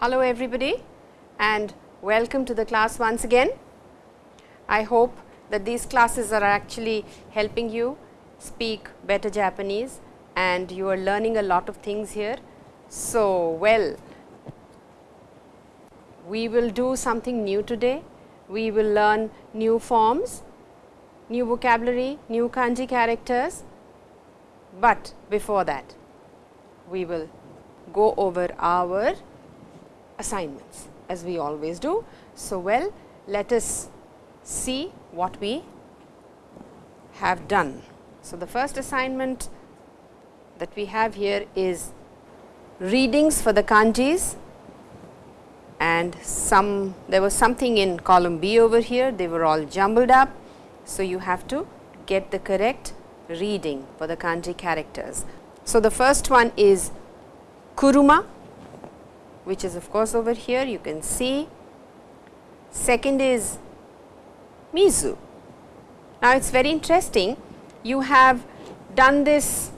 Hello everybody and welcome to the class once again. I hope that these classes are actually helping you speak better Japanese and you are learning a lot of things here. So, well we will do something new today. We will learn new forms, new vocabulary, new kanji characters, but before that we will go over our assignments as we always do. So, well let us see what we have done. So, the first assignment that we have here is readings for the kanjis and some there was something in column B over here they were all jumbled up. So, you have to get the correct reading for the kanji characters. So, the first one is kuruma which is of course over here you can see. Second is mizu. Now, it is very interesting you have done this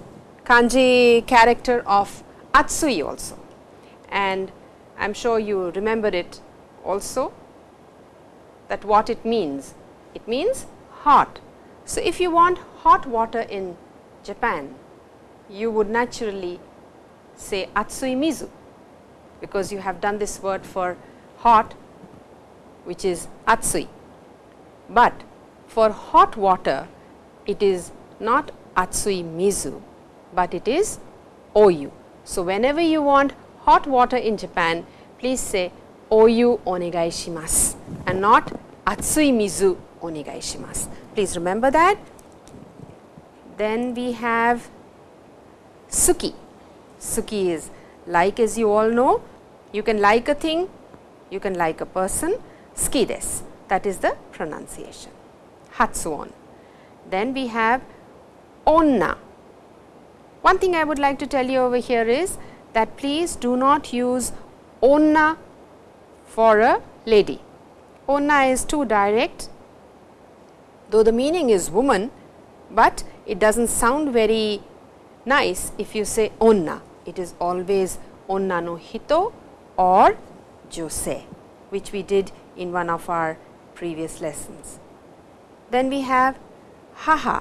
kanji character of atsui also and I am sure you remember it also that what it means. It means hot. So, if you want hot water in Japan, you would naturally say atsui mizu, because you have done this word for hot which is atsui. But for hot water it is not atsui mizu, but it is oyu. So, whenever you want hot water in Japan, please say oyu onegai shimasu and not atsui mizu onegai shimasu. Please remember that. Then we have suki. Suki is like as you all know, you can like a thing, you can like a person, ski desu that is the pronunciation, hatsuon. Then we have onna. One thing I would like to tell you over here is that please do not use onna for a lady. Onna is too direct, though the meaning is woman, but it does not sound very nice if you say onna. It is always onna hito or jose, which we did in one of our previous lessons. Then we have haha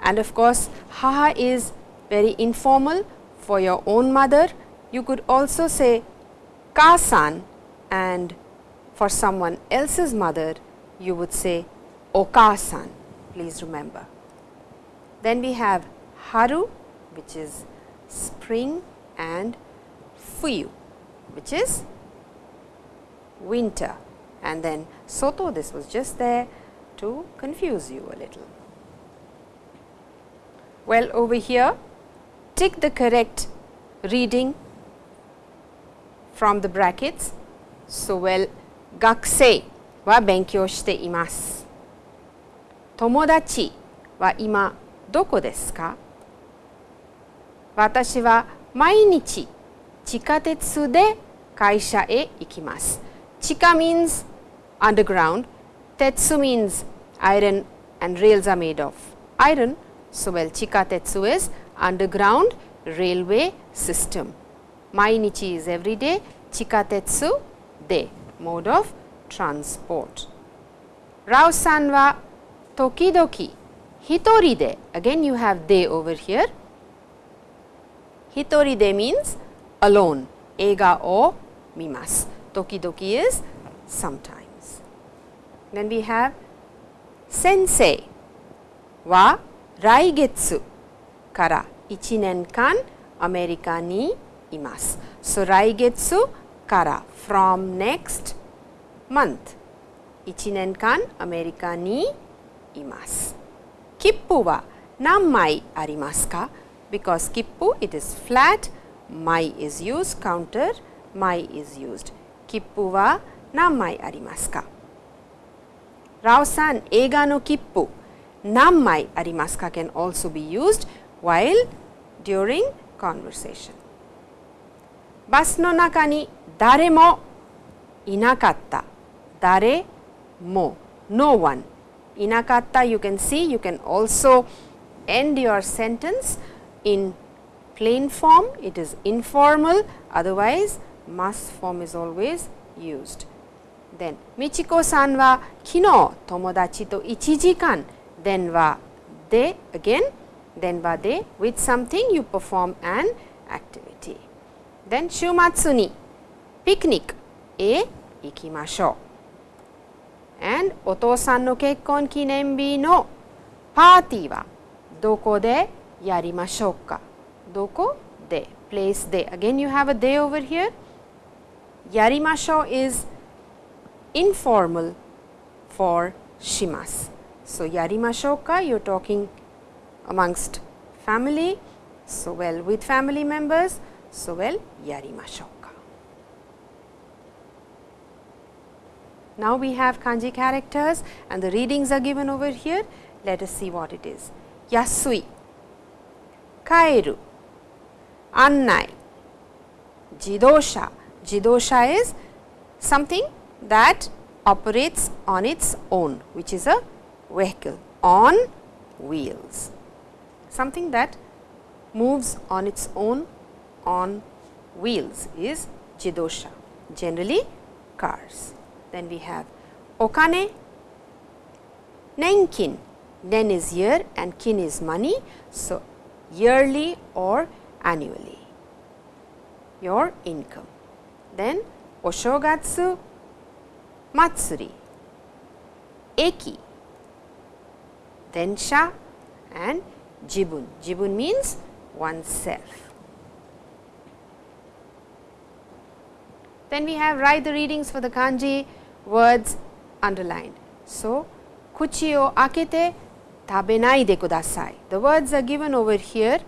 and of course, haha is very informal for your own mother you could also say Ka-san and for someone else's mother you would say Oka-san, please remember. Then we have Haru which is spring and Fuyu which is winter and then Soto this was just there to confuse you a little. Well, over here tick the correct reading from the brackets. So, well 学生は勉強しています。友達は今どこですか 私は毎日地下鉄で会社へ行きます。地下 means underground, tetsu means iron and rails are made of iron. So, well chikatetsu is underground railway system. Mainichi is every day, chikatetsu de mode of transport. Rao-san wa tokidoki hitori de again you have de over here. Hitori de means alone, ega o mimas. Tokidoki is sometimes. Then we have sensei wa raigetsu kara ichinenkan America ni imasu. So, raigetsu kara from next month ichinenkan America ni imasu. Kippu wa nanmai arimasu ka? ます。切符は何枚ありますか Because 切符 it is flat, 枚 is used, counter 枚 is used. 切符は何枚ありますかラオさん、映画の切符何枚ありますか can also be used while during conversation. バスの中に誰もいなかった。誰も no one いなかった you can see you can also end your sentence in plain form it is informal otherwise must form is always used. Then, Michiko san wa kino tomodachi to 1時間 then wa de again then wa de with something you perform an activity. Then, 週末にピクニックへ行きましょう。and お父さんの結婚記念日のパーティーはどこで yarimashouka. Doko de, place de. Again you have a de over here. Yarimashou is informal for shimas. So, yarimashouka you are talking amongst family. So, well with family members. So, well yarimashouka. Now, we have kanji characters and the readings are given over here. Let us see what it is. Yasui kaeru. Annai. Jidosha. Jidosha is something that operates on its own which is a vehicle on wheels. Something that moves on its own on wheels is jidosha generally cars. Then we have okane. Nenkin. Nen is year and kin is money. So yearly or annually your income. Then Oshogatsu Matsuri, Eki, Densha and Jibun. Jibun means oneself. Then we have write the readings for the kanji words underlined. So, kuchi o akete tabenai. The words are given over here.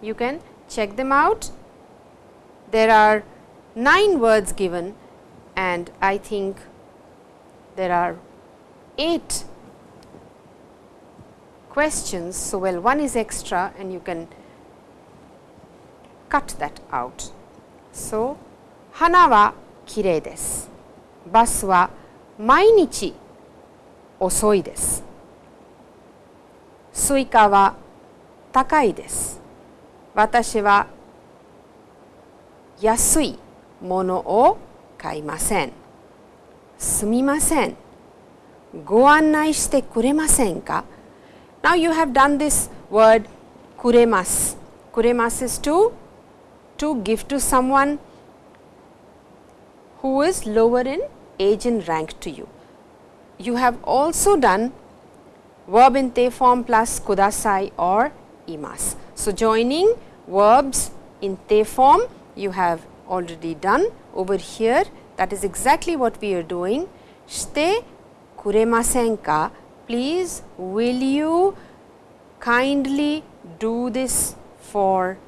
You can check them out. There are 9 words given and I think there are 8 questions. So, well one is extra and you can cut that out. So, hana wa kirei desu. Bus wa mainichi osoi desu. Suika wa takai desu. Watashi wa 安いものを買いません。すみません。ご案内してくれませんか Now you have done this word kuremas. Kuremas is to, to give to someone who is lower in age and rank to you. You have also done verb in te form plus kudasai or imas. So, joining verbs in te form you have already done over here that is exactly what we are doing. Shite kuremasen ka please will you kindly do this for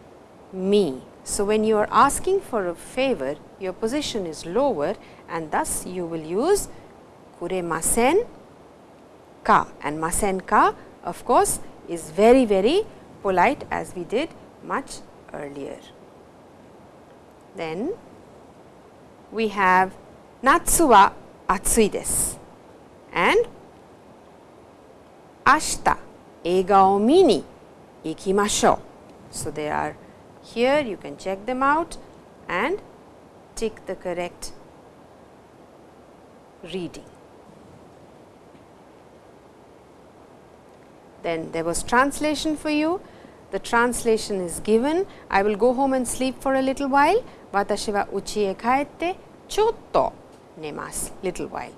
me. So, when you are asking for a favor your position is lower and thus you will use kuremasen ka and masen ka of course is very very polite as we did much earlier. Then we have natsu wa atsui desu and ashita eiga o mi ni ikimashou. So, they are here you can check them out and tick the correct reading. then there was translation for you. The translation is given. I will go home and sleep for a little while. Watashi wa uchi e kaette chotto nemasu, little while.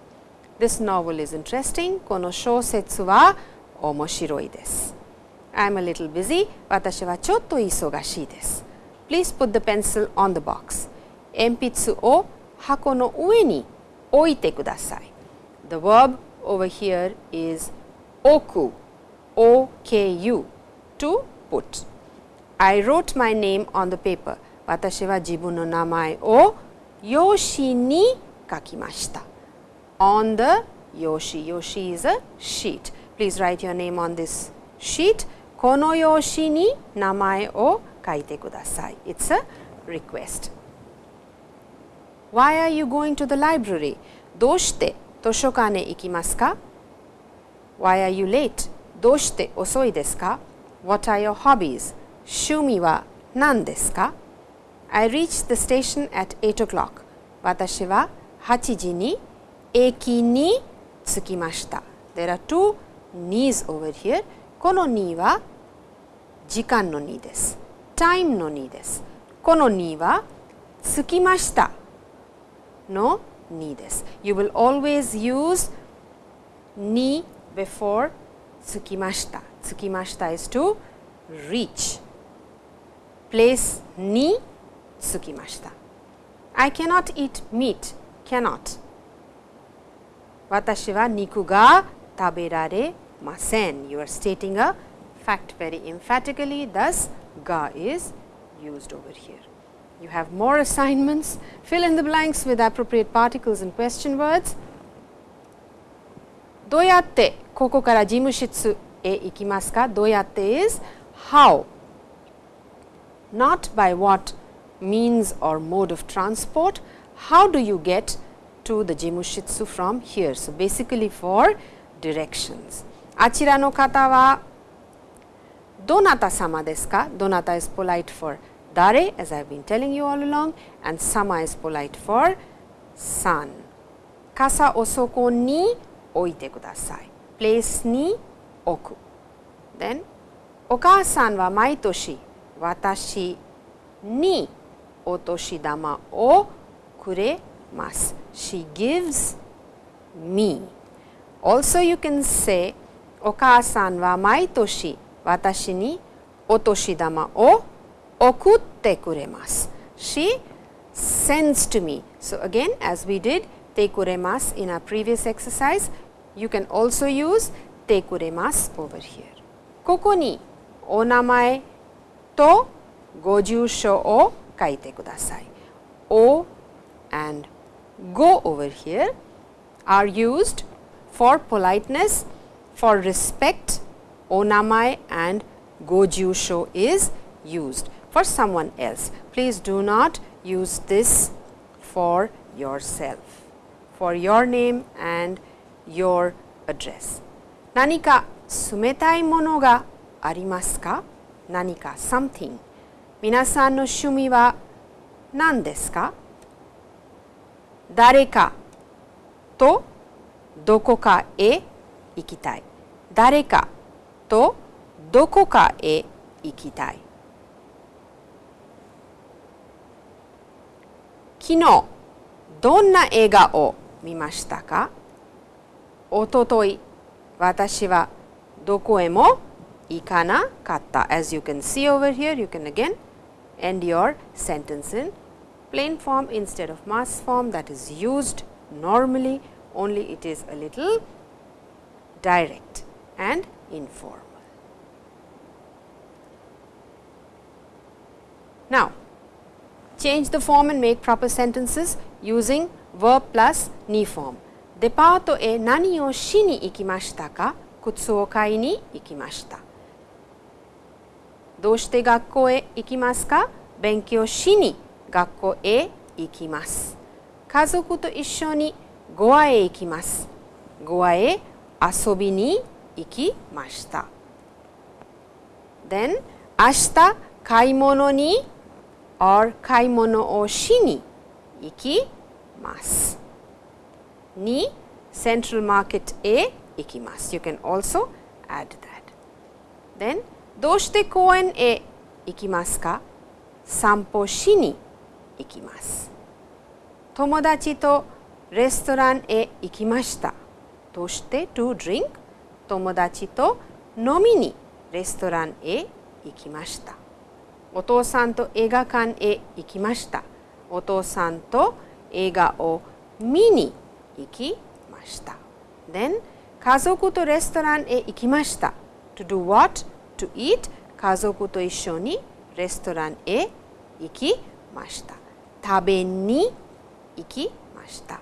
This novel is interesting. Kono shosetsu wa omoshiroi desu. I am a little busy. Watashi wa chotto isogashi desu. Please put the pencil on the box. Enpitsu o hako no ue ni oite kudasai. The verb over here is oku. O-K-U, to put. I wrote my name on the paper. 私は自分の名前を用紙に書きました。on the 用紙、用紙 is a sheet. Please write your name on this sheet. この用紙に名前を書いてください。It's a request. Why are you going to the library? どうして図書館へ行きますか ?Why are you late? どうして遅いですか ?What are your hobbies? 趣味は何ですか I reached the station at 8 o'clock. 私は8時に駅に着きました。There are two knees over here. この knee は時間の knee です。time の knee です。この knee は着きましたの knee です。You will always use knee before tsukimashita. Tsukimashita is to reach. Place ni tsukimashita. I cannot eat meat, cannot. Watashi wa niku ga taberare masen. You are stating a fact very emphatically, thus ga is used over here. You have more assignments, fill in the blanks with appropriate particles and question words. どうやってここから事務室へ行きますか?どうやって? is how not by what means or mode of transport how do you get to the jimushitsu from here? So basically for directions. あちらの方はどなた様ですかどなた is polite for dare, as I've been telling you all along and sama is polite for san 傘をそこに置いてください。place に置く。then お母さんは毎年私にお年玉をくれます。She gives me. Also you can say お母さんは毎年私にお年玉を送ってくれます。She sends to me. So again as we did てくれます in our previous exercise, you can also use てくれます over here. ここにお名前とご住所を書いてください。O and go over here are used for politeness, for respect, onamai and gojusho is used for someone else. Please do not use this for yourself, For your name and your address. 何か冷たいものがありますか？何か something. 皆さんの趣味は何ですか？誰かとどこかへ行きたい。誰かとどこかへ行きたい。昨日どんな映画を見ましたかおととい私はどこへも行かなかった as you can see over here you can again end your sentence in plain form instead of mass form that is used normally only it is a little direct and informal. Now, change the form and make proper sentences using verb plus ni form. デパートへ何をしに行きましたか靴を買いに行きました。どうして学校へ行きますか勉強しに学校へ行きます。家族と一緒にゴアへ行きます。ゴアへ遊びに行きました。Then 明日買い物に or 買い物をしに行きます。に Central Market へ行きます。You can also add that. Then どうして公園へ行きますか？散歩しに行きます。友達とレストランへ行きました。として？to drink 友達と飲みにレストランへ行きました。お父さんと映画館へ行きました。お父さんと映画を見に行きました。Then 家族とレストランへ行きました。To do what? To eat 家族と一緒にレストランへ行きました。食べに行きました。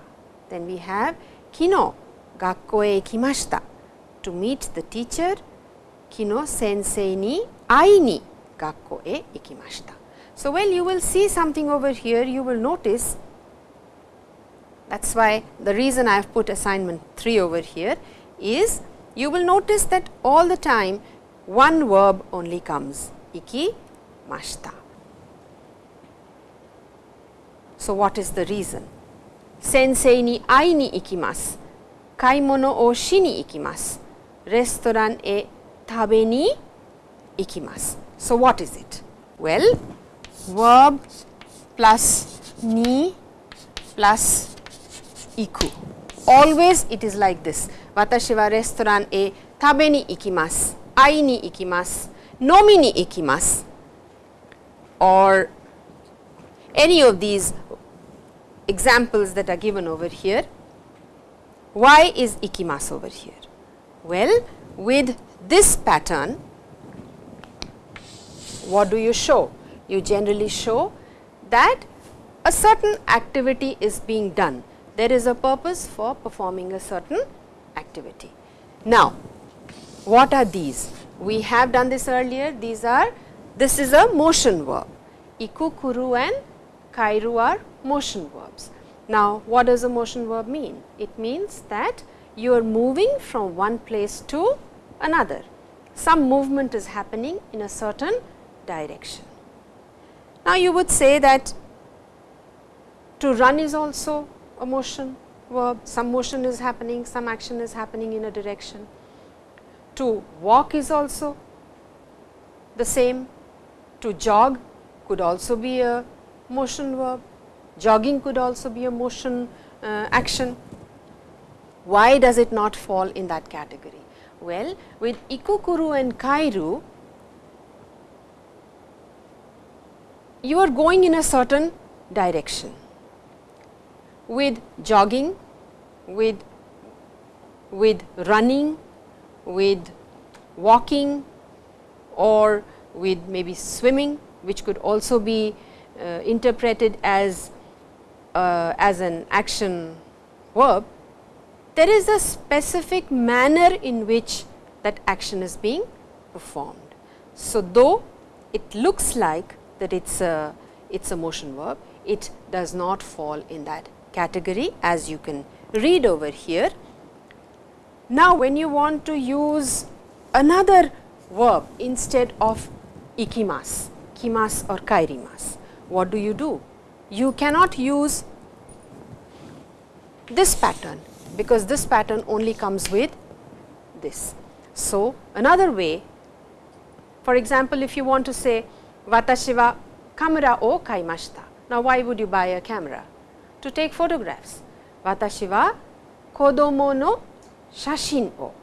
Then we have 昨日学校へ行きました。To meet the teacher 昨日先生に会いに学校へ行きました。So, well you will see something over here you will notice that is why the reason I have put assignment 3 over here is you will notice that all the time one verb only comes iki mashta. So, what is the reason? Sensei ni ai ni ikimasu, kaimono o shi ni ikimasu, restaurant e tabe ni ikimasu. So, what is it? Well, verb plus ni plus iku. Always it is like this. Watashi wa restaurant e tabe ni ikimasu. Ai ni ikimasu. Nomi ni ikimasu. Or any of these examples that are given over here. Why is ikimasu over here? Well, with this pattern, what do you show? You generally show that a certain activity is being done. There is a purpose for performing a certain activity. Now, what are these? We have done this earlier. These are, this is a motion verb. Iku, kuru and kairu are motion verbs. Now, what does a motion verb mean? It means that you are moving from one place to another. Some movement is happening in a certain direction. Now, you would say that to run is also a motion verb, some motion is happening, some action is happening in a direction. To walk is also the same, to jog could also be a motion verb, jogging could also be a motion uh, action. Why does it not fall in that category? Well, with ikukuru and kairu, you are going in a certain direction. With jogging, with, with running, with walking or with maybe swimming, which could also be uh, interpreted as, uh, as an action verb, there is a specific manner in which that action is being performed. So, though it looks like that it is a it is a motion verb, it does not fall in that category as you can read over here. Now, when you want to use another verb instead of ikimas, kimas or kairimas, what do you do? You cannot use this pattern, because this pattern only comes with this. So, another way for example, if you want to say watashi wa kamera o kaimashita. Now, why would you buy a camera? To take photographs. Watashi wa kodomo no shashin o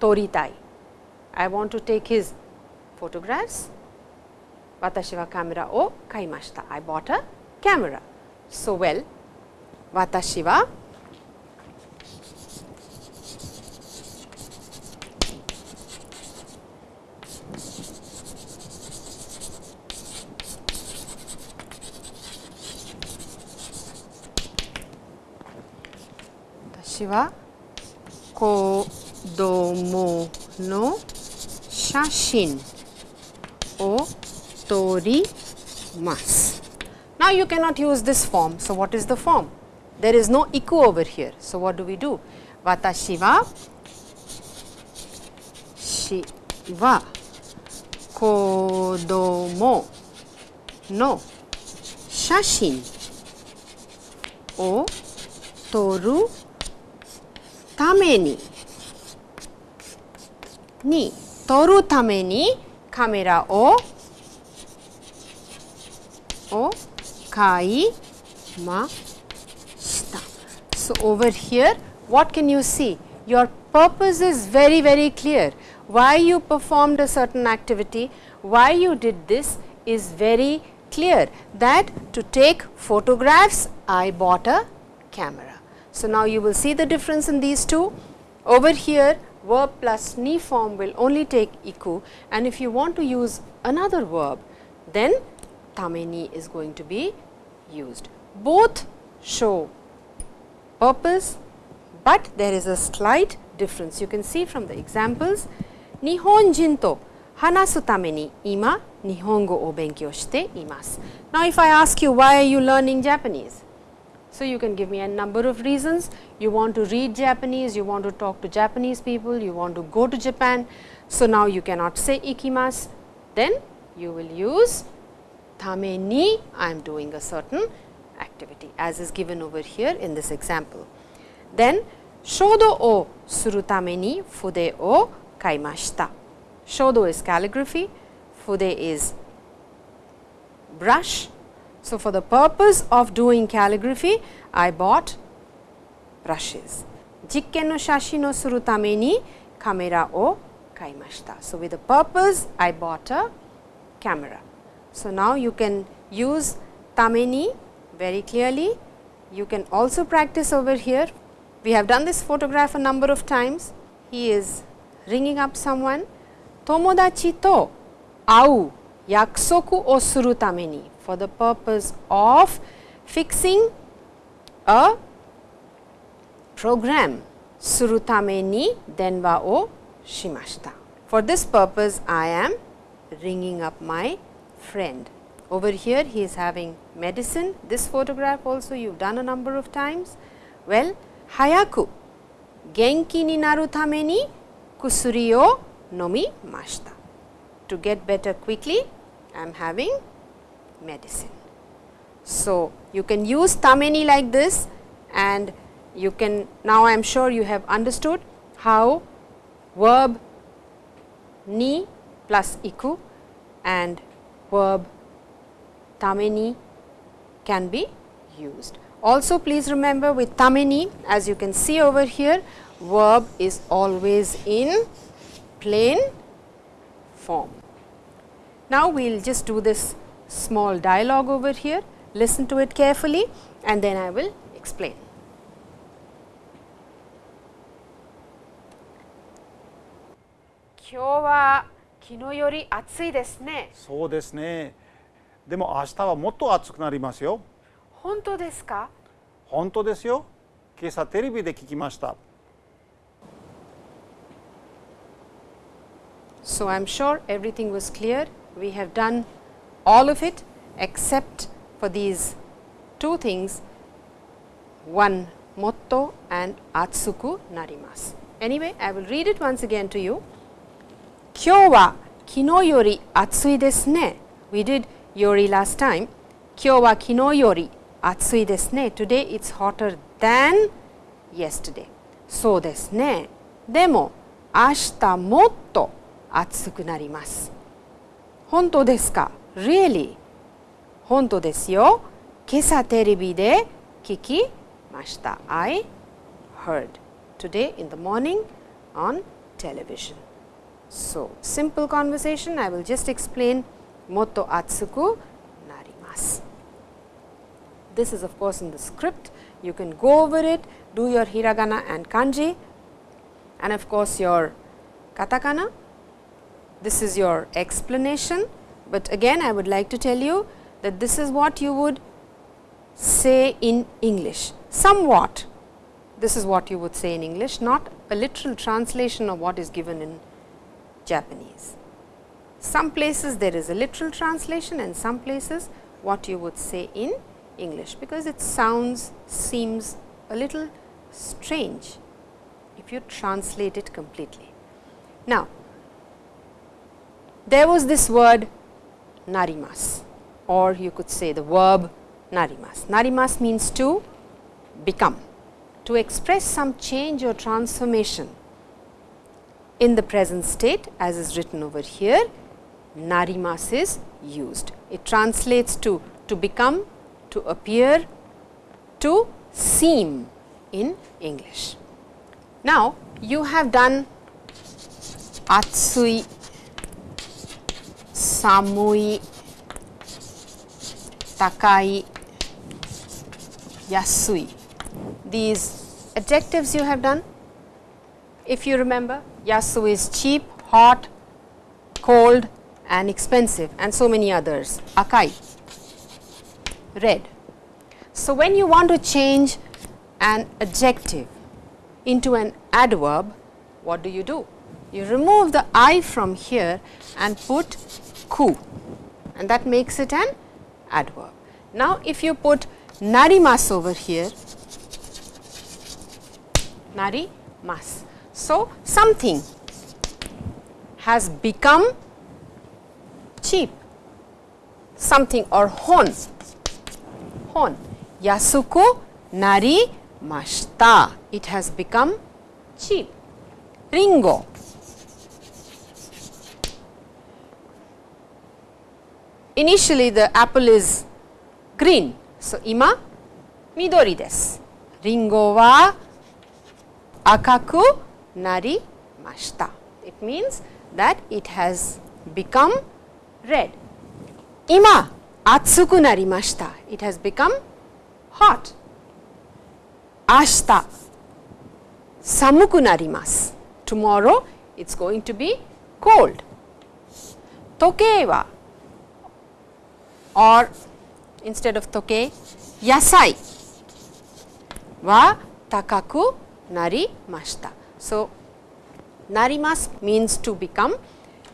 toritai. I want to take his photographs. Watashi wa kamera o kaimashita. I bought a camera. So, well, watashi wa 私は子供の写真を撮ります。Now you cannot use this form. So what is the form? There is no iku over here. So what do we do? 私はしは子供の写真を撮る ためにに撮るためにカメラをを買いました。So over here what can you see? Your purpose is very very clear. Why you performed a certain activity, why you did this is very clear that to take photographs I bought a camera. So, now you will see the difference in these two. Over here verb plus ni form will only take iku and if you want to use another verb then tameni is going to be used. Both show purpose, but there is a slight difference. You can see from the examples Nihonjin to hanasu tame ni ima Nihongo o benkyou shite imasu. Now, if I ask you why are you learning Japanese? So, you can give me a number of reasons. You want to read Japanese, you want to talk to Japanese people, you want to go to Japan. So, now you cannot say ikimasu, then you will use tame ni I am doing a certain activity as is given over here in this example. Then shodo o suru tame ni fude o kaimashita. Shodo is calligraphy, fude is brush. So, for the purpose of doing calligraphy, I bought brushes. Jikken no shashin o suru tame ni kamera o kaimashita. So, with the purpose, I bought a camera. So, now you can use tameni very clearly. You can also practice over here. We have done this photograph a number of times. He is ringing up someone. Tomodachi to au yakusoku o suru tameni for the purpose of fixing a program suru tame ni denwa o shimashita. For this purpose, I am ringing up my friend. Over here, he is having medicine. This photograph also you have done a number of times. Well, hayaku genki ni naru tame ni kusuri o nomimashita. To get better quickly, I am having medicine. So, you can use tameni like this and you can now I am sure you have understood how verb ni plus iku and verb tameni can be used. Also please remember with tameni as you can see over here verb is always in plain form. Now, we will just do this small dialogue over here, listen to it carefully and then I will explain. 今日は昨日より暑いですねそうですねでも明日はもっと暑くなりますよ本当ですか本当ですよ今朝テレビで聞きました So, I am sure everything was clear. We have done all of it except for these two things one motto and atsuku narimasu. Anyway, I will read it once again to you. 今日は昨日より暑いですね。We did yori last time. 今日は昨日より暑いですね。Today it's hotter than yesterday. そうですね。でも明日もっと暑くなります。本当ですか ?Really? 本当ですよ。今朝テレビで聞きました。I heard today in the morning on television. So, simple conversation I will just explain motto atsuku narimasu. This is of course in the script you can go over it do your hiragana and kanji and of course your katakana. This is your explanation, but again I would like to tell you that this is what you would say in English somewhat this is what you would say in English not a literal translation of what is given in Japanese. Some places there is a literal translation and some places what you would say in English, because it sounds seems a little strange if you translate it completely. Now, there was this word narimas or you could say the verb narimas. Narimas means to become, to express some change or transformation in the present state as is written over here narimas is used. It translates to to become, to appear, to seem in English. Now, you have done atsui, samui, takai, yasui. These adjectives you have done. If you remember, yasu is cheap, hot, cold and expensive and so many others. Akai, red. So, when you want to change an adjective into an adverb, what do you do? You remove the i from here and put ku and that makes it an adverb. Now, if you put narimas over here, narimas. So, something has become cheap, something or hon, hon, yasuku narimashita. It has become cheap. Ringo. Initially the apple is green. So, ima midori desu. Ringo wa akaku narimashita. It means that it has become red. Ima atsuku narimashita. It has become hot. Ashita samuku narimasu. Tomorrow it is going to be cold. Tokei wa or instead of toke yasai wa takaku narimashita. So, narimas means to become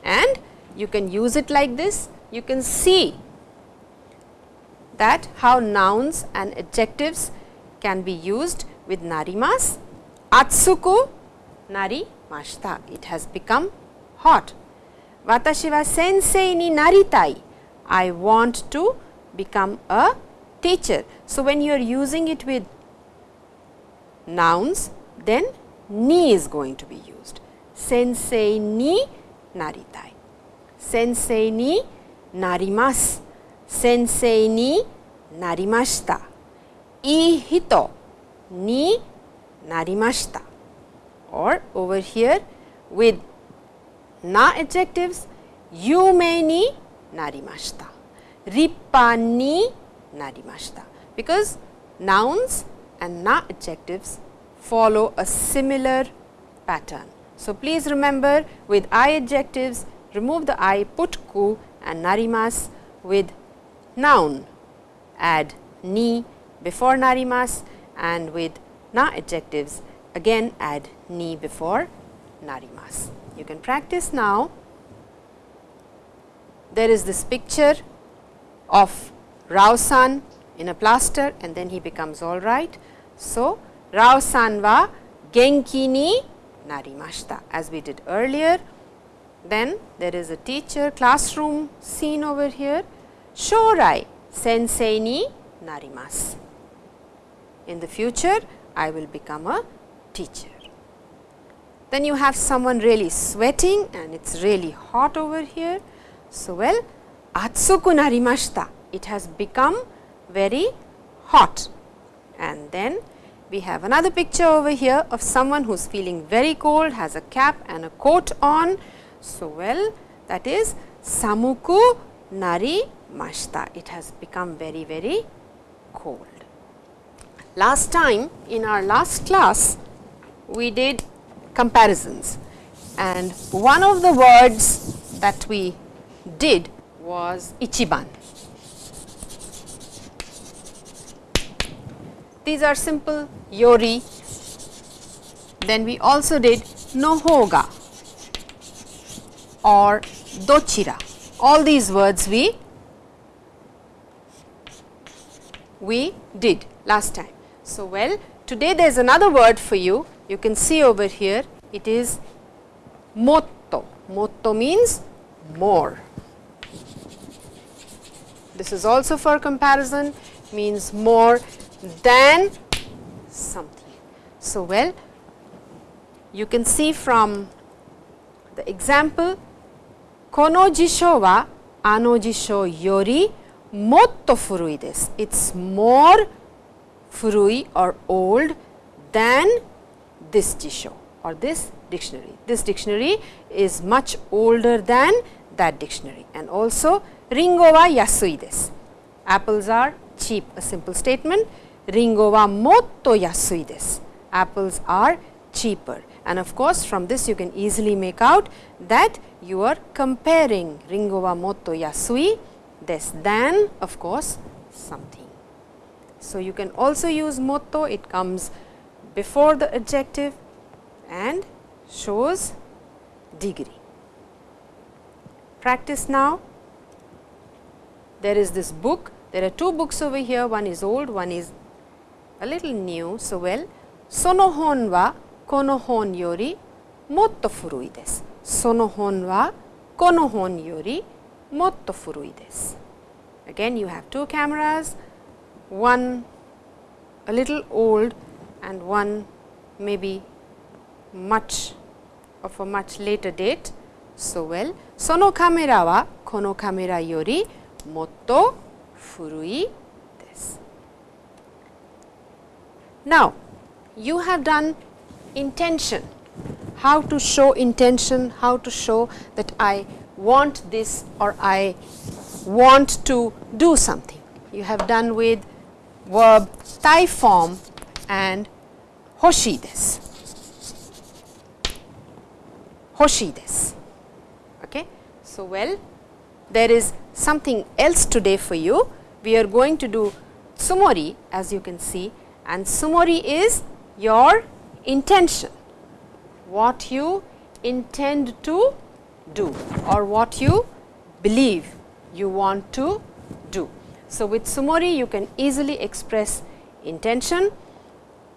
and you can use it like this. You can see that how nouns and adjectives can be used with narimas. Atsuku narimashita. It has become hot. Watashi wa sensei ni naritai. I want to become a teacher. So, when you are using it with nouns, then ni is going to be used. Sensei ni naritai. Sensei ni narimasu. Sensei ni narimashita. Ii hito ni narimashita. Or over here with na adjectives, yume ni narimashita. Rippa ni narimashita. Because nouns and na adjectives follow a similar pattern. So, please remember with I adjectives remove the I put ku and narimas with noun add ni before narimas and with na adjectives again add ni before narimas. You can practice now. There is this picture of Rao-san in a plaster and then he becomes all right. So, Rao-san wa genki ni narimashita as we did earlier. Then there is a teacher classroom scene over here. Shorai sensei ni narimasu. In the future, I will become a teacher. Then you have someone really sweating and it is really hot over here. So, well, atsuku narimashita. It has become very hot. And then we have another picture over here of someone who is feeling very cold, has a cap and a coat on. So, well, that is samuku narimashita. It has become very, very cold. Last time in our last class, we did comparisons and one of the words that we did was ichiban. These are simple yori. Then we also did nohoga or dochira. All these words we we did last time. So, well today there is another word for you. You can see over here it is motto. Motto means more this is also for comparison means more than something. So, well you can see from the example kono jisho wa ano jisho yori motto furui desu. It is more furui or old than this jisho or this dictionary. This dictionary is much older than that dictionary and also Ringo wa yasui desu. Apples are cheap, a simple statement. Ringo wa motto yasui desu. Apples are cheaper. And of course, from this you can easily make out that you are comparing ringo wa motto yasui desu than of course something. So, you can also use motto, it comes before the adjective and shows degree. Practice now there is this book, there are two books over here, one is old, one is a little new. So, well, sono hon wa kono hon yori motto furui desu. Sono hon wa kono hon yori motto furui desu. Again, you have two cameras, one a little old and one maybe much of a much later date. So, well, sono kamera wa kono kamera yori もっと古いです。Now, you have done intention, how to show intention, how to show that I want this or I want to do something. You have done with verb tai form and hoshi desu. Hoshi desu. Okay. So, well there is something else today for you. We are going to do tsumori as you can see and tsumori is your intention, what you intend to do or what you believe you want to do. So, with tsumori you can easily express intention.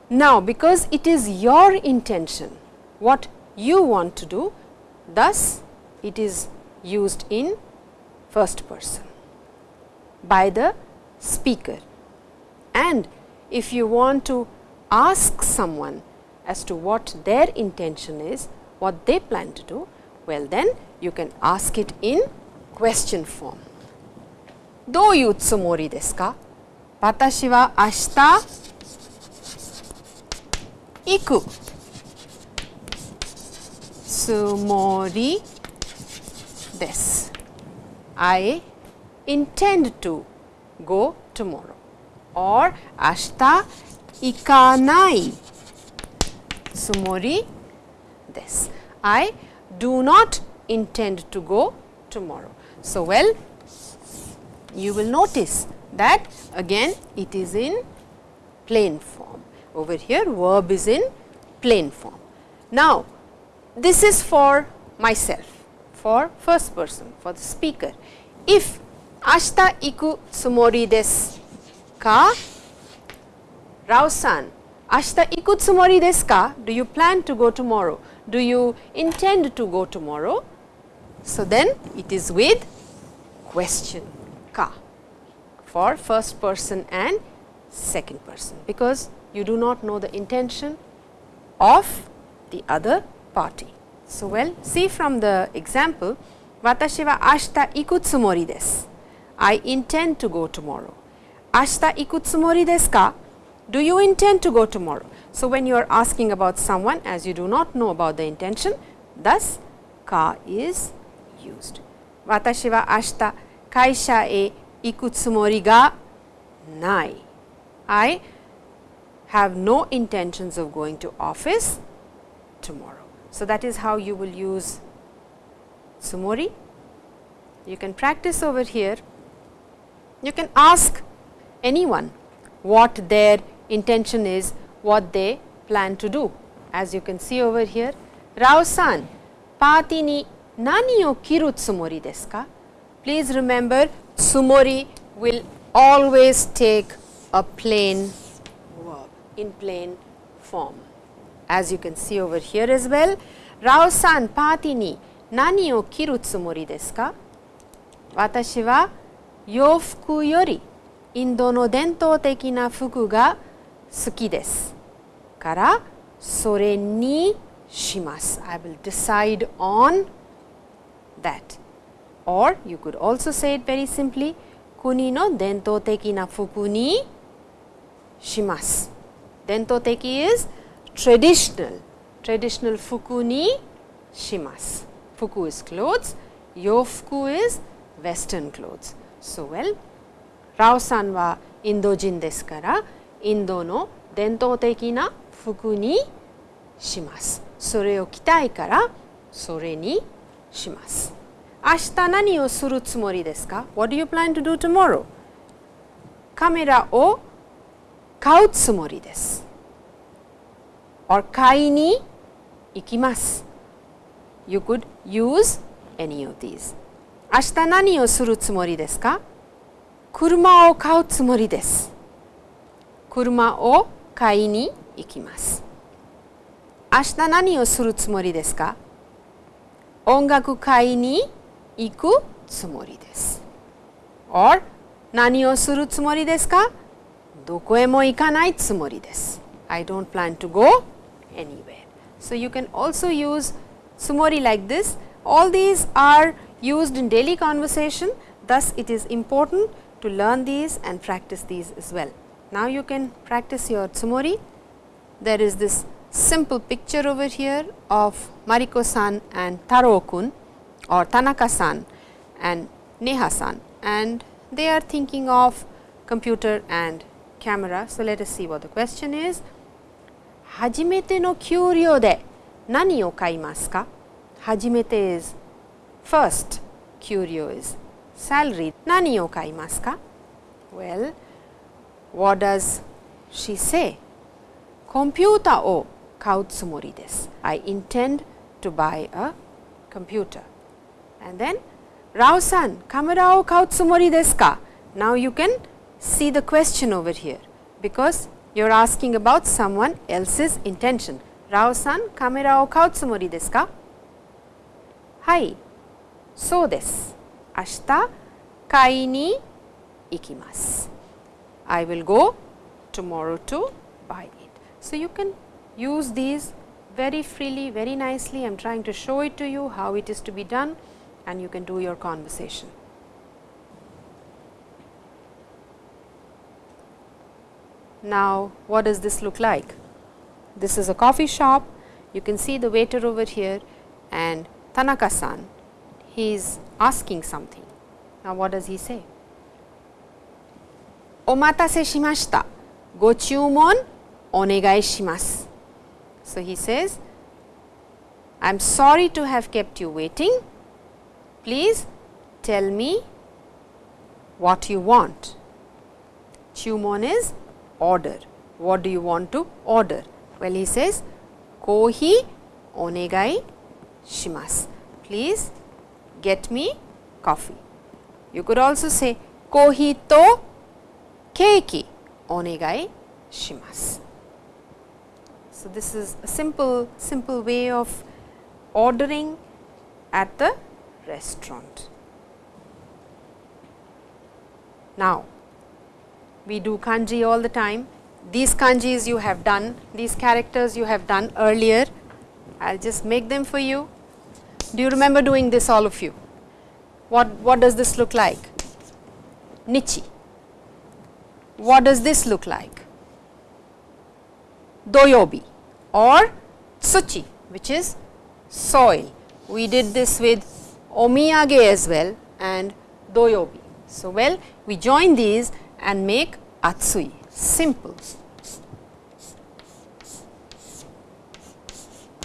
Now, because it is your intention what you want to do, thus it is used in first person by the speaker. And if you want to ask someone as to what their intention is, what they plan to do, well then you can ask it in question form. どういうつもりですか私は明日行くつもりです I intend to go tomorrow or ashita ikanai tsumori this. I do not intend to go tomorrow. So, well you will notice that again it is in plain form. Over here verb is in plain form. Now, this is for myself for first person, for the speaker. If ashita iku tsumori desu ka? Rao-san, ashita iku tsumori desu ka? Do you plan to go tomorrow? Do you intend to go tomorrow? So, then it is with question ka for first person and second person, because you do not know the intention of the other party. So, well see from the example, watashi wa ashita iku tsumori desu. I intend to go tomorrow. Ashita iku tsumori desu ka? Do you intend to go tomorrow? So, when you are asking about someone as you do not know about the intention, thus ka is used. Watashi wa ashita kaisha e ikutsumori ga nai. I have no intentions of going to office tomorrow. So, that is how you will use tsumori. You can practice over here. You can ask anyone what their intention is, what they plan to do. As you can see over here, Rao-san, party ni nani o kiru tsumori desu ka? Please remember tsumori will always take a plain verb in plain form As you can see over here as well, Rao-san, party ni nani o kiru tsumori desu ka? 私は洋服よりインドの伝統的な服が好きですからそれにします I will decide on that or you could also say it very simply 国の伝統的な服にします伝統的 is traditional traditional 服にします服 is clothes 洋服 is western clothes. So, well ラオさんはインド人ですからインドの伝統的な服にします。それを着たいからそれにします。明日何をするつもりですか ?What do you plan to do tomorrow? カメラを買うつもりです。Or 買いに行きます。You could use any of these. 明日何をするつもりですか？車を買うつもりです。車を買いに行きます。明日何をするつもりですか？音楽会に行くつもりです。or 何をするつもりですか？どこへも行かないつもりです。I don't plan to go anywhere. So, you can also use tsumori like this. All these are used in daily conversation. Thus, it is important to learn these and practice these as well. Now, you can practice your tsumori. There is this simple picture over here of Mariko-san and Taro-kun or Tanaka-san and Neha-san and they are thinking of computer and camera. So, let us see what the question is. 初めての給料で何を買いますか初めて is first, 給料 is salary. 何を買いますか Well, what does she say? コンピューターを買うつもりです。I intend to buy a computer. And then, ラオさん、カメラを買うつもりですか Now you can see the question over here because you are asking about someone else's intention. Rao-san, kamera wo kau tsumori desu ka? Hai, so desu. Ashita kai ni ikimasu. I will go tomorrow to buy it. So, you can use these very freely, very nicely. I am trying to show it to you how it is to be done and you can do your conversation. Now, what does this look like? This is a coffee shop. You can see the waiter over here and Tanaka-san, he is asking something. Now, what does he say? Omatase shimashita. Go chumon onegai shimasu. So, he says, I am sorry to have kept you waiting. Please tell me what you want. Chumon is order. What do you want to order? Well, he says kohi onegai shimasu. Please get me coffee. You could also say kohi to keiki onegai shimasu. So, this is a simple, simple way of ordering at the restaurant. Now, we do kanji all the time. These kanjis you have done, these characters you have done earlier. I will just make them for you. Do you remember doing this all of you? What, what does this look like? Nichi. What does this look like? Doyobi or tsuchi which is soil. We did this with omiyage as well and doyobi. So, well we join these and make atsui simple.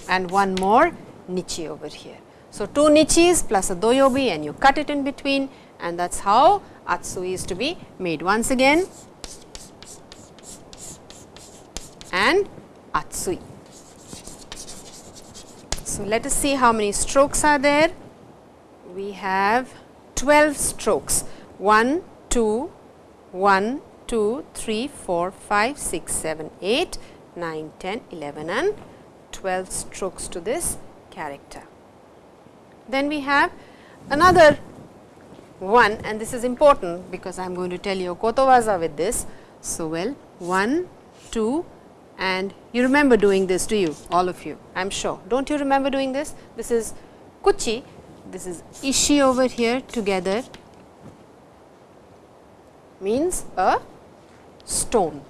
And one more nichi over here. So, two nichis plus a doyobi and you cut it in between and that is how atsui is to be made once again and atsui. So, let us see how many strokes are there. We have 12 strokes 1, 2, 1, 2, 3, 4, 5, 6, 7, 8, 9, 10, 11 and 12 strokes to this character. Then we have another one and this is important because I am going to tell you kotowaza with this. So, well 1, 2 and you remember doing this do you all of you I am sure. Do not you remember doing this? This is kuchi, this is ishi over here together means a stone.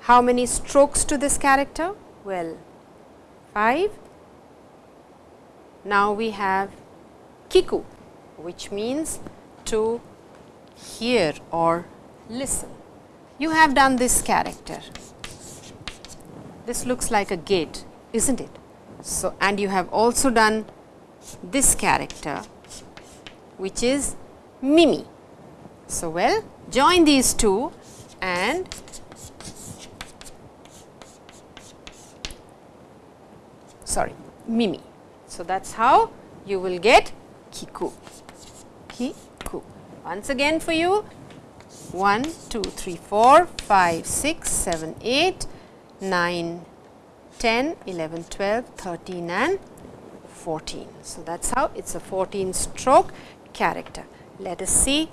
How many strokes to this character? Well, 5. Now, we have kiku which means to hear or listen. You have done this character. This looks like a gate, is not it? So, and you have also done this character which is Mimi. So, well join these two and sorry Mimi. So, that is how you will get Kiku. Kiku. Once again for you 1, 2, 3, 4, 5, 6, 7, 8, 9, 10, 11, 12, 13 and 14. So, that is how it is a 14 stroke character. Let us see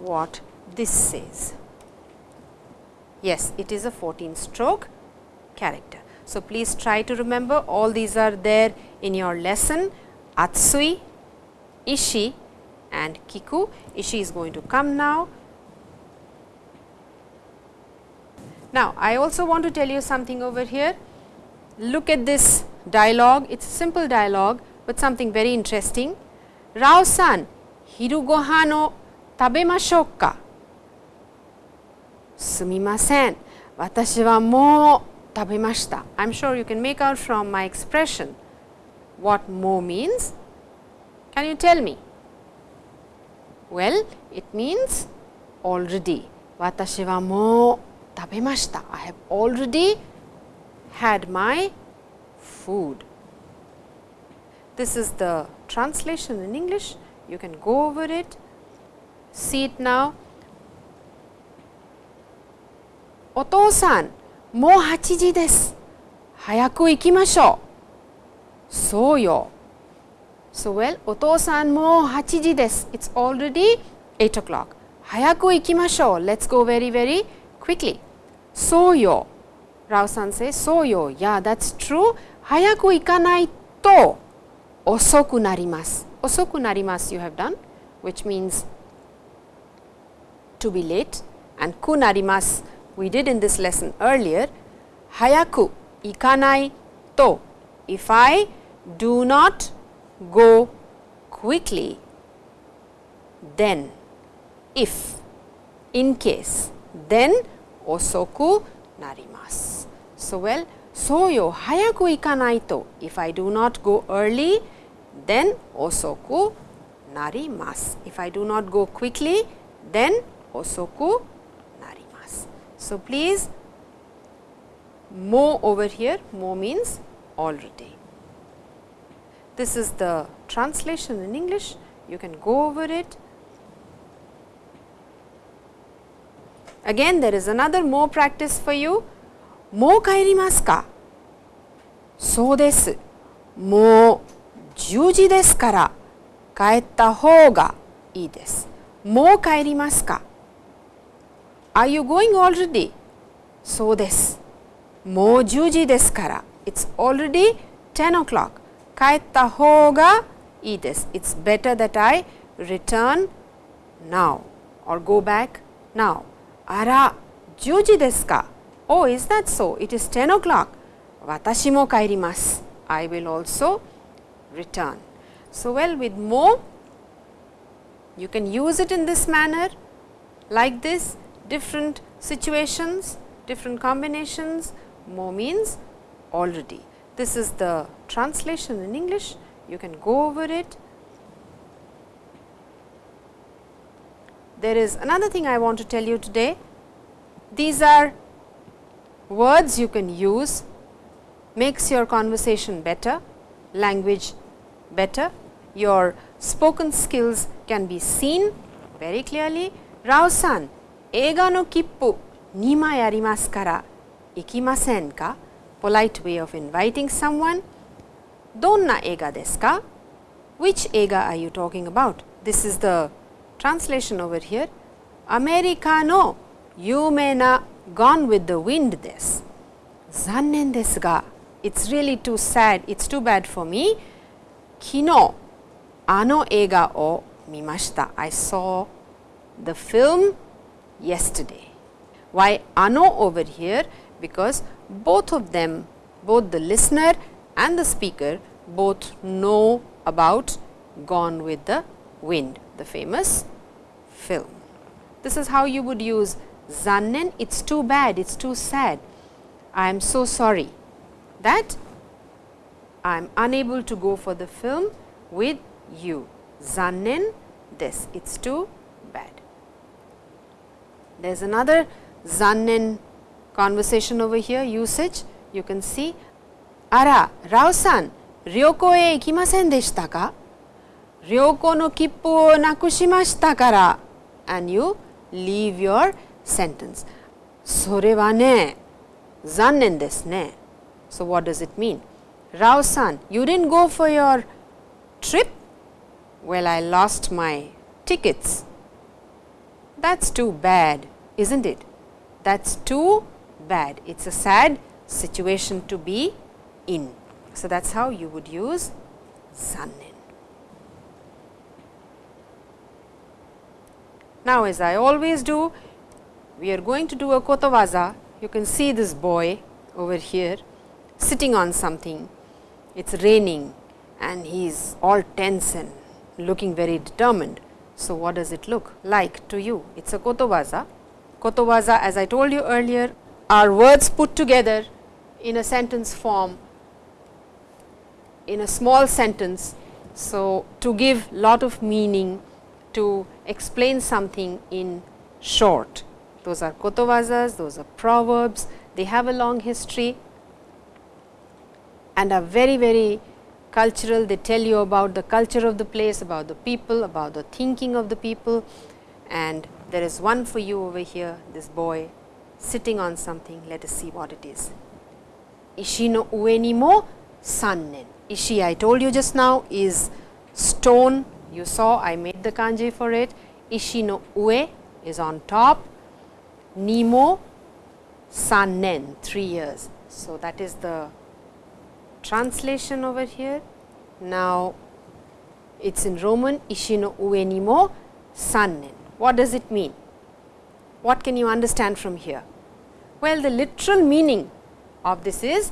what this says. Yes, it is a 14 stroke character. So, please try to remember all these are there in your lesson Atsui, Ishi and Kiku. Ishi is going to come now. Now, I also want to tell you something over here. Look at this dialogue, it is a simple dialogue, but something very interesting. Rao san, hiru gohan o tabemashou ka? Sumimasen, watashi wa mou tabemashita. I am sure you can make out from my expression what mo means. Can you tell me? Well, it means already. Watashi wa mou tabemashita. I have already had my food. This is the translation in English. You can go over it, see it now. お父さん、もう8時です。早く行きましょう。そうよ。So well, お父さんもう8時です。It's already 8 o'clock. 早く行きましょう。Let's go very very quickly. そうよ。Rao san says, そうよ。Yeah, that's true. 早く行かないと遅くなります。遅くなります you have done, which means to be late and kunarimas we did in this lesson earlier, hayaku ikanai to if I do not go quickly then if in case then osoku narimasu. So, well so yo hayaku ikanai to if I do not go early then osoku narimasu. If I do not go quickly then 遅くなります。So please more over here more means already. This is the translation in English you can go over it. Again there is another more practice for you. もう帰りますかそうです。もう10時ですから帰った方がいいです。もう帰りますか Are you going already? So this. Mojuji desu kara. It's already 10 o'clock. Kaetta hoga ides. It's better that I return now or go back now. Ara juji desu ka? Oh, is that so? It is 10 o'clock. Watashi mo kaerimasu. I will also return. So, well with mo, you can use it in this manner like this different situations, different combinations, more means already. This is the translation in English, you can go over it. There is another thing I want to tell you today. These are words you can use makes your conversation better, language better, your spoken skills can be seen very clearly. Rao san, 映画の切符2枚ありますから行きませんか ?polite way of inviting someone. どんな映画ですか ?Which 映画 are you talking about? This is the translation over here. アメリカの有名な Gone with the Wind です。残念ですが、It's really too sad, it's too bad for me. 昨日、あの映画を見ました。I saw the film yesterday. Why あの over here? Because both of them, both the listener and the speaker both know about Gone with the Wind, the famous film. This is how you would use zannen, it's too bad, it's too sad. I am so sorry that I am unable to go for the film with you. Zannen this, it's too bad. There is another zannen conversation over here usage. You can see, あら、ラオさん、旅行へ行きませんでしたか旅行の切符をなくしましたから。and you leave your sentence. それはね、残念ですね。So what does it mean? Rao san, you didn't go for your trip? Well, I lost my tickets. That's too bad, isn't it? That is too bad. It is a sad situation to be in. So, that is how you would use zannen. Now, as I always do, we are going to do a kotowaza. You can see this boy over here sitting on something. It is raining and he is all tense and looking very determined. So, what does it look like to you? It is a kotowaza. Kotowaza as I told you earlier are words put together in a sentence form in a small sentence. So, to give lot of meaning to explain something in short. Those are kotowazas, those are proverbs, they have a long history and are very very cultural. They tell you about the culture of the place, about the people, about the thinking of the people and there is one for you over here, this boy sitting on something. Let us see what it is. Ishi no ue ni mo sannen. Ishi I told you just now is stone. You saw I made the kanji for it. Ishi no ue is on top. Nimo sannen 3 years. So, that is the translation over here. Now, it is in Roman Ishi no ue Ishino uenimo sannen. What does it mean? What can you understand from here? Well, the literal meaning of this is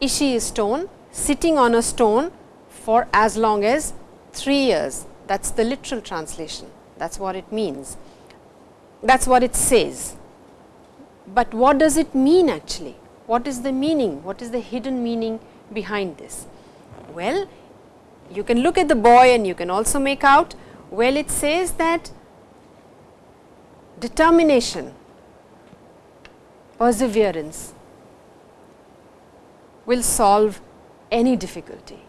Ishi is stone sitting on a stone for as long as 3 years. That is the literal translation. That is what it means. That is what it says. But what does it mean actually? What is the meaning? What is the hidden meaning behind this? Well, you can look at the boy and you can also make out, well it says that determination, perseverance will solve any difficulty.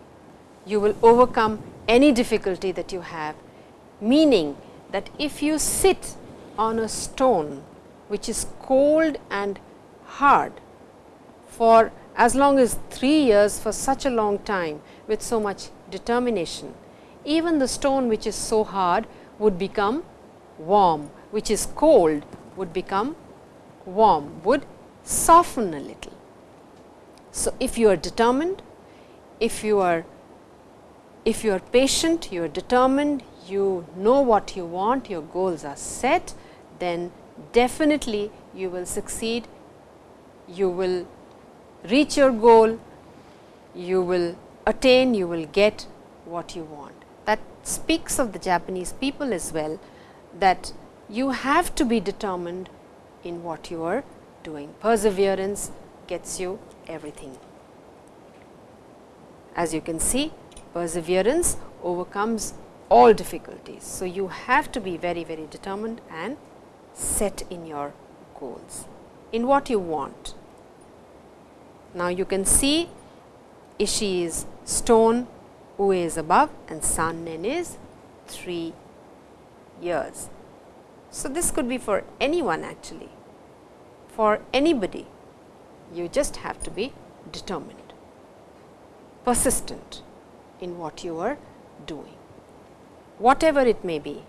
You will overcome any difficulty that you have, meaning that if you sit on a stone which is cold and hard, for as long as 3 years for such a long time with so much determination. Even the stone which is so hard would become warm, which is cold would become warm, would soften a little. So, if you are determined, if you are if you are patient, you are determined, you know what you want, your goals are set, then definitely you will succeed, you will reach your goal, you will attain, you will get what you want. That speaks of the Japanese people as well that you have to be determined in what you are doing. Perseverance gets you everything. As you can see, perseverance overcomes all difficulties. So, you have to be very, very determined and set in your goals, in what you want. Now, you can see Ishi is stone, Ue is above and Sannen is 3 years. So, this could be for anyone actually, for anybody, you just have to be determined, persistent in what you are doing, whatever it may be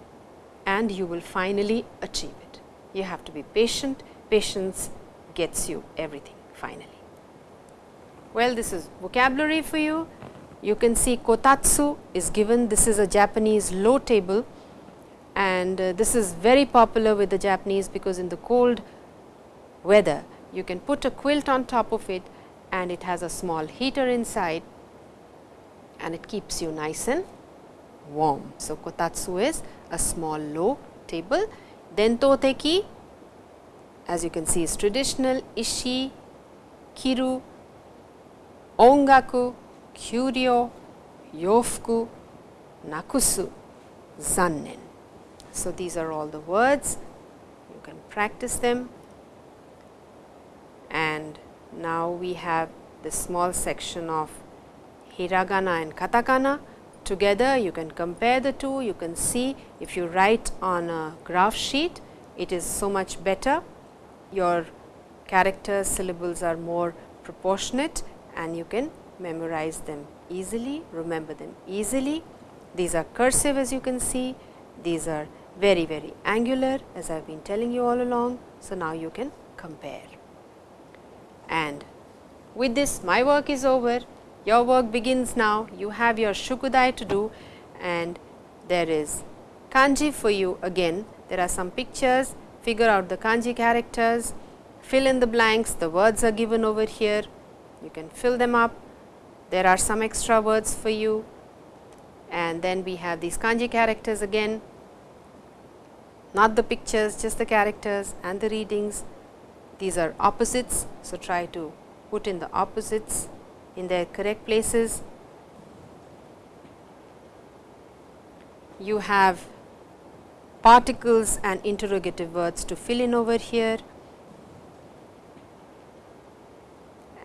and you will finally achieve it. You have to be patient, patience gets you everything finally. Well, this is vocabulary for you. You can see kotatsu is given. This is a Japanese low table and uh, this is very popular with the Japanese because in the cold weather you can put a quilt on top of it and it has a small heater inside and it keeps you nice and warm. So, kotatsu is a small low table. Dento teki as you can see is traditional, ishi, kiru, ongaku, kyuryo, yofuku, nakusu, zannen. So, these are all the words, you can practice them. And now we have this small section of hiragana and katakana. Together you can compare the two. You can see if you write on a graph sheet it is so much better. Your characters syllables are more proportionate and you can memorize them easily, remember them easily. These are cursive as you can see, these are very very angular as I have been telling you all along. So, now you can compare. And with this my work is over. Your work begins now. You have your shukudai to do. And there is kanji for you again. There are some pictures. Figure out the kanji characters. Fill in the blanks. The words are given over here. You can fill them up. There are some extra words for you. And then we have these kanji characters again not the pictures just the characters and the readings these are opposites. So, try to put in the opposites in their correct places. You have particles and interrogative words to fill in over here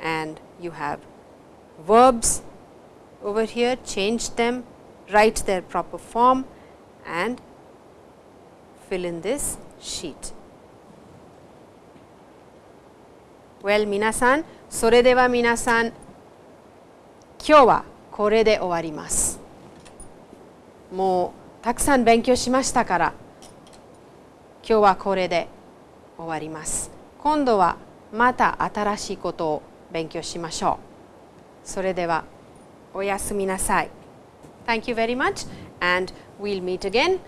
and you have verbs over here change them write their proper form and fill in this sheet. Well, 皆さん、それでは皆さん、今日はこれで終わります。もうたくさん勉強しましたから、今日はこれで終わります。今度はまた新しいことを勉強しましょう。それではおやすみなさい。Thank you very much and we'll meet again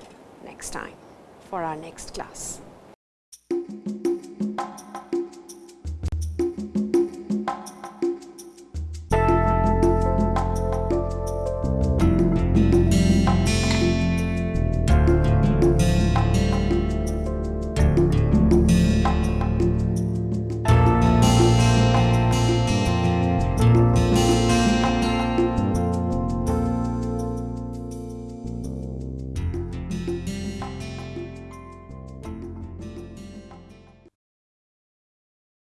next time for our next class.